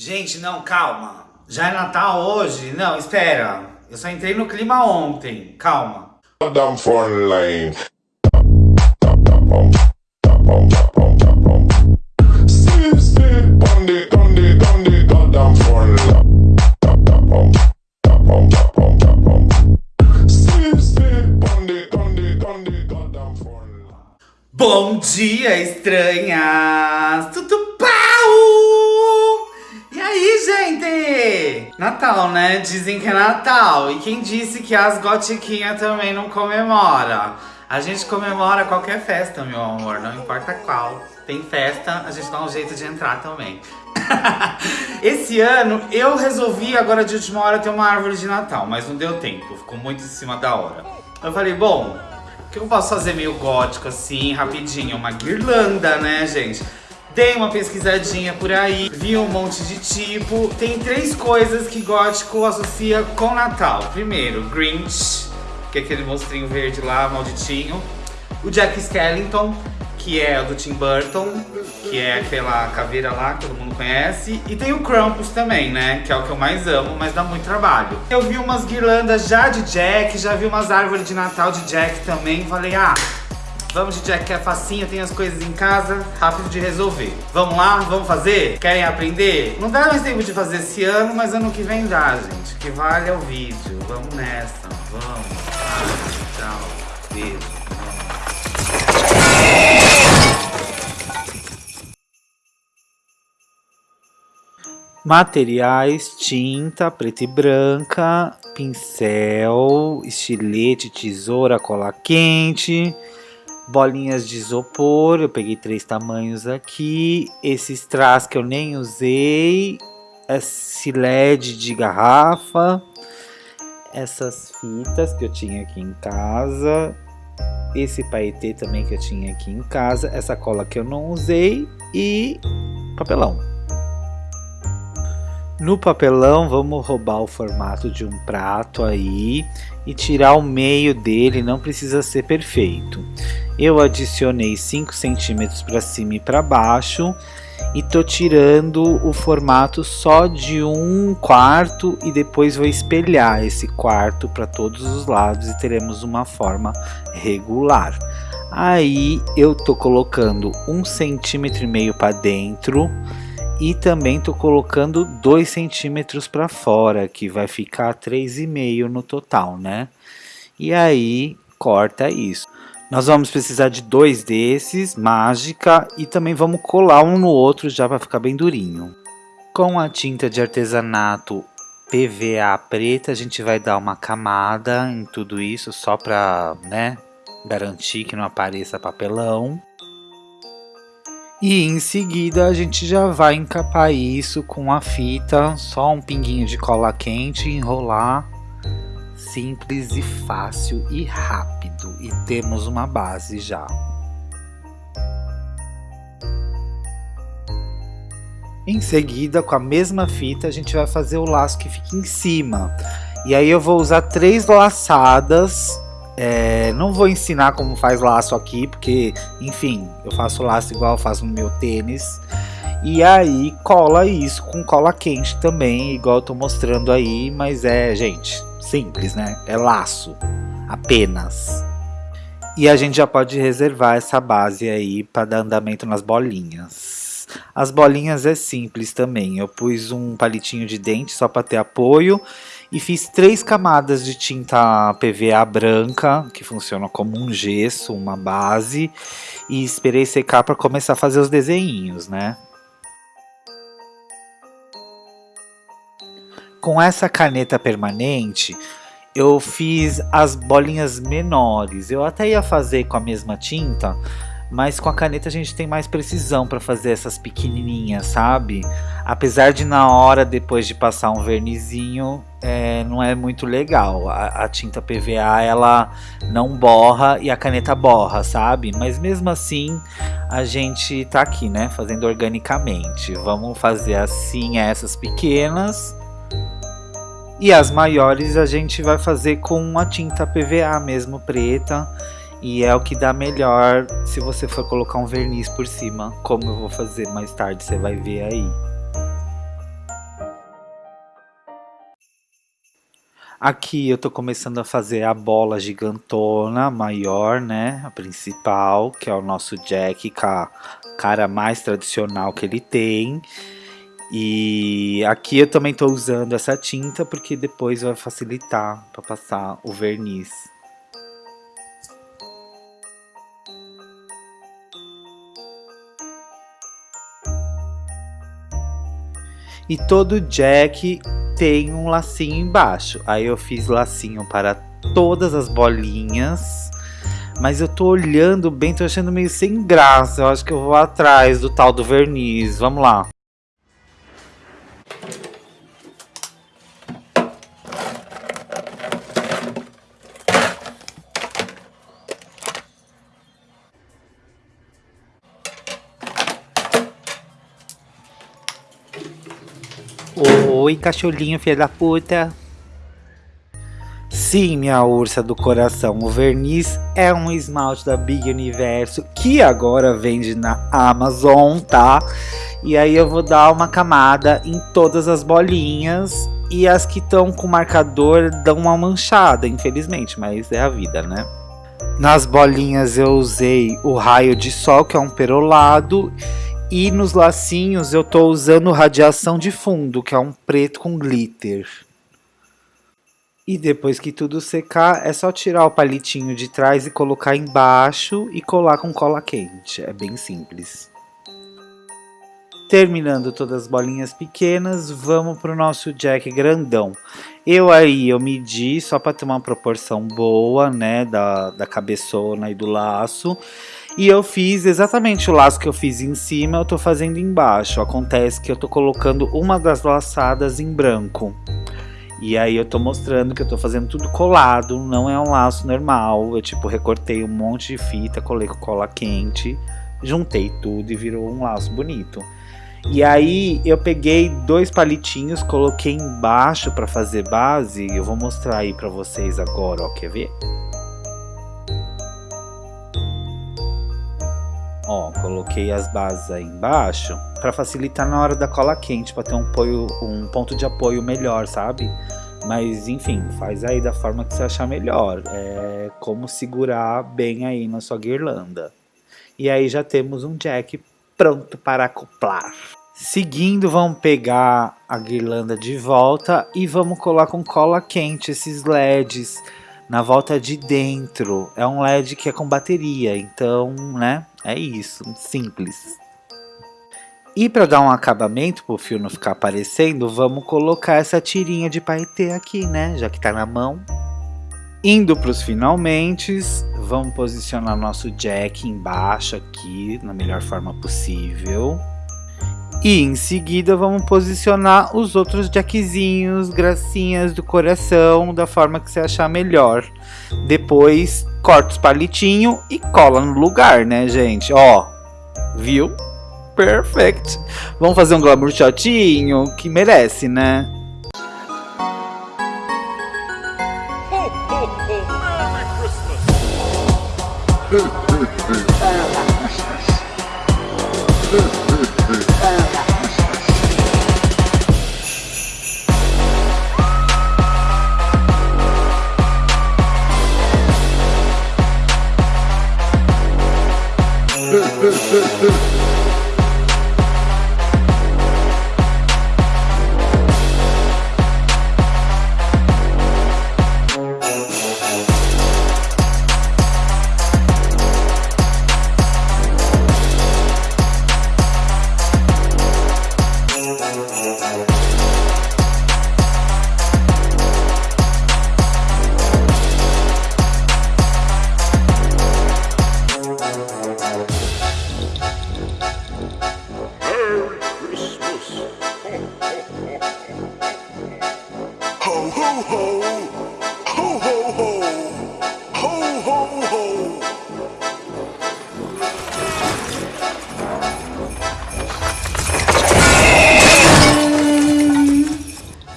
Gente, não, calma. Já é Natal hoje? Não, espera. Eu só entrei no clima ontem. Calma. Bom dia, estranhas! Tudo pau! Aí, gente? Natal, né? Dizem que é Natal. E quem disse que as gotiquinhas também não comemora? A gente comemora qualquer festa, meu amor, não importa qual. Tem festa, a gente dá um jeito de entrar também. Esse ano eu resolvi agora de última hora ter uma árvore de Natal, mas não deu tempo, ficou muito em cima da hora. Eu falei, bom, o que eu posso fazer meio gótico assim, rapidinho? Uma guirlanda, né, gente? Dei uma pesquisadinha por aí, vi um monte de tipo. Tem três coisas que gótico associa com Natal. Primeiro, Grinch, que é aquele monstrinho verde lá, malditinho. O Jack Skellington, que é do Tim Burton, que é aquela caveira lá que todo mundo conhece. E tem o Krampus também, né? Que é o que eu mais amo, mas dá muito trabalho. Eu vi umas guirlandas já de Jack, já vi umas árvores de Natal de Jack também. Falei, ah, vamos de Jack que é facinho, tem as coisas em casa, rápido de resolver. Vamos lá? Vamos fazer? Querem aprender? Não dá mais tempo de fazer esse ano, mas ano que vem dá, gente. Que vale é o vídeo. Vamos nessa, vamos. Tchau, beijo. Materiais, tinta preta e branca, pincel, estilete, tesoura, cola quente, bolinhas de isopor, eu peguei três tamanhos aqui, esses strass que eu nem usei, esse LED de garrafa, essas fitas que eu tinha aqui em casa, esse paetê também que eu tinha aqui em casa, essa cola que eu não usei e papelão. No papelão, vamos roubar o formato de um prato aí e tirar o meio dele, não precisa ser perfeito. Eu adicionei 5 centímetros para cima e para baixo e tô tirando o formato só de um quarto e depois vou espelhar esse quarto para todos os lados e teremos uma forma regular. Aí eu tô colocando um centímetro e meio para dentro e também tô colocando 2 centímetros para fora, que vai ficar 3,5 no total, né? E aí, corta isso. Nós vamos precisar de dois desses, mágica, e também vamos colar um no outro já para ficar bem durinho. Com a tinta de artesanato PVA preta, a gente vai dar uma camada em tudo isso, só para né, garantir que não apareça papelão. E em seguida a gente já vai encapar isso com a fita, só um pinguinho de cola quente, enrolar, simples e fácil e rápido. E temos uma base já. Em seguida, com a mesma fita, a gente vai fazer o laço que fica em cima. E aí eu vou usar três laçadas é, não vou ensinar como faz laço aqui, porque, enfim, eu faço laço igual eu faço no meu tênis. E aí cola isso com cola quente também, igual eu tô mostrando aí, mas é, gente, simples, né? É laço, apenas. E a gente já pode reservar essa base aí para dar andamento nas bolinhas. As bolinhas é simples também, eu pus um palitinho de dente só para ter apoio e fiz três camadas de tinta PVA branca, que funciona como um gesso, uma base, e esperei secar para começar a fazer os desenhinhos, né? Com essa caneta permanente, eu fiz as bolinhas menores. Eu até ia fazer com a mesma tinta, mas com a caneta a gente tem mais precisão para fazer essas pequenininhas, sabe? Apesar de na hora, depois de passar um vernizinho, é, não é muito legal. A, a, tinta PVA ela não borra e a caneta borra, sabe? Mas mesmo assim, a gente tá aqui, né? Fazendo organicamente. Vamos fazer assim essas pequenas. E as maiores a gente vai fazer com a tinta PVA mesmo, preta e é o que dá melhor se você for colocar um verniz por cima, como eu vou fazer mais tarde, você vai ver aí. Aqui eu tô começando a fazer a bola gigantona, maior, né? A principal, que é o nosso Jack, a cara mais tradicional que ele tem. E aqui eu também tô usando essa tinta, porque depois vai facilitar para passar o verniz. E todo Jack tem um lacinho embaixo. Aí eu fiz lacinho para todas as bolinhas. Mas eu tô olhando bem, tô achando meio sem graça. Eu acho que eu vou atrás do tal do verniz. Vamos lá. Oi, cachorrinho, filha da puta. Sim, minha ursa do coração, o verniz é um esmalte da Big Universo que agora vende na Amazon, tá? E aí eu vou dar uma camada em todas as bolinhas e as que estão com marcador dão uma manchada, infelizmente, mas é a vida, né? Nas bolinhas eu usei o raio de sol, que é um perolado, e nos lacinhos eu tô usando radiação de fundo, que é um preto com glitter. E depois que tudo secar, é só tirar o palitinho de trás e colocar embaixo e colar com cola quente. É bem simples. Terminando todas as bolinhas pequenas, vamos para o nosso jack grandão. Eu aí, eu medi só para ter uma proporção boa, né, da, da cabeçona e do laço. E eu fiz exatamente o laço que eu fiz em cima, eu tô fazendo embaixo. Acontece que eu tô colocando uma das laçadas em branco. E aí eu tô mostrando que eu tô fazendo tudo colado, não é um laço normal. Eu tipo recortei um monte de fita, colei com cola quente, juntei tudo e virou um laço bonito. E aí eu peguei dois palitinhos, coloquei embaixo para fazer base. Eu vou mostrar aí para vocês agora, ó, quer ver? Ó, coloquei as bases aí embaixo para facilitar na hora da cola quente, para ter um, apoio, um ponto de apoio melhor, sabe? Mas enfim, faz aí da forma que você achar melhor. É como segurar bem aí na sua guirlanda. E aí já temos um jack pronto para acoplar. Seguindo, vamos pegar a guirlanda de volta e vamos colar com cola quente esses LEDs na volta de dentro. É um LED que é com bateria, então, né, é isso, simples. E para dar um acabamento para o fio não ficar aparecendo, vamos colocar essa tirinha de paetê aqui, né, já que tá na mão. Indo para os finalmente, vamos posicionar nosso jack embaixo aqui, na melhor forma possível. E em seguida vamos posicionar os outros jackzinhos, gracinhas do coração, da forma que você achar melhor. Depois corta os palitinhos e cola no lugar, né, gente? Ó, viu? Perfect. Vamos fazer um glamour shotinho que merece, né? Ho, ho, ho. Merry Christmas. uh, uh.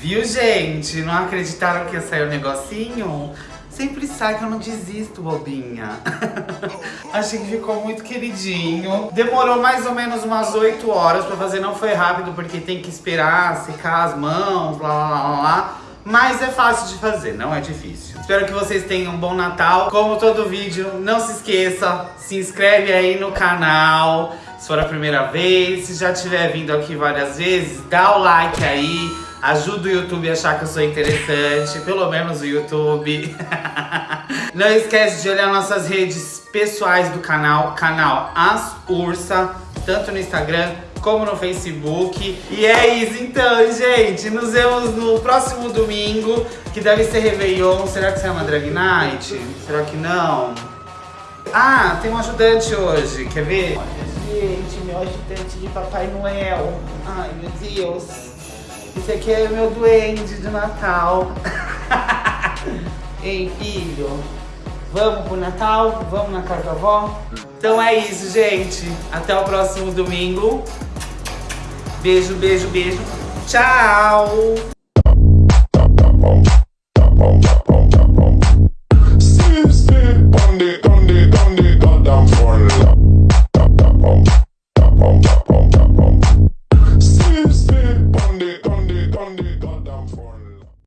Viu, gente? Não acreditaram que ia sair o negocinho? Sempre sai que eu não desisto, bobinha. Achei que ficou muito queridinho. Demorou mais ou menos umas 8 horas pra fazer. Não foi rápido, porque tem que esperar secar as mãos, lá, lá, lá, lá. Mas é fácil de fazer, não é difícil. Espero que vocês tenham um bom Natal. Como todo vídeo, não se esqueça, se inscreve aí no canal, se for a primeira vez. Se já tiver vindo aqui várias vezes, dá o like aí, ajuda o YouTube a achar que eu sou interessante, pelo menos o YouTube. Não esquece de olhar nossas redes pessoais do canal, canal As Ursa, tanto no Instagram como no Facebook. E é isso então, gente. Nos vemos no próximo domingo, que deve ser Réveillon. Será que será uma Drag Night? Será que não? Ah, tem um ajudante hoje, quer ver? Olha, gente, meu ajudante de Papai Noel. Ai, meu Deus. Esse aqui é meu duende de Natal. Ei, filho. Vamos pro Natal? Vamos na casa da avó? Então é isso, gente. Até o próximo domingo. Beijo, beijo, beijo. Tchau!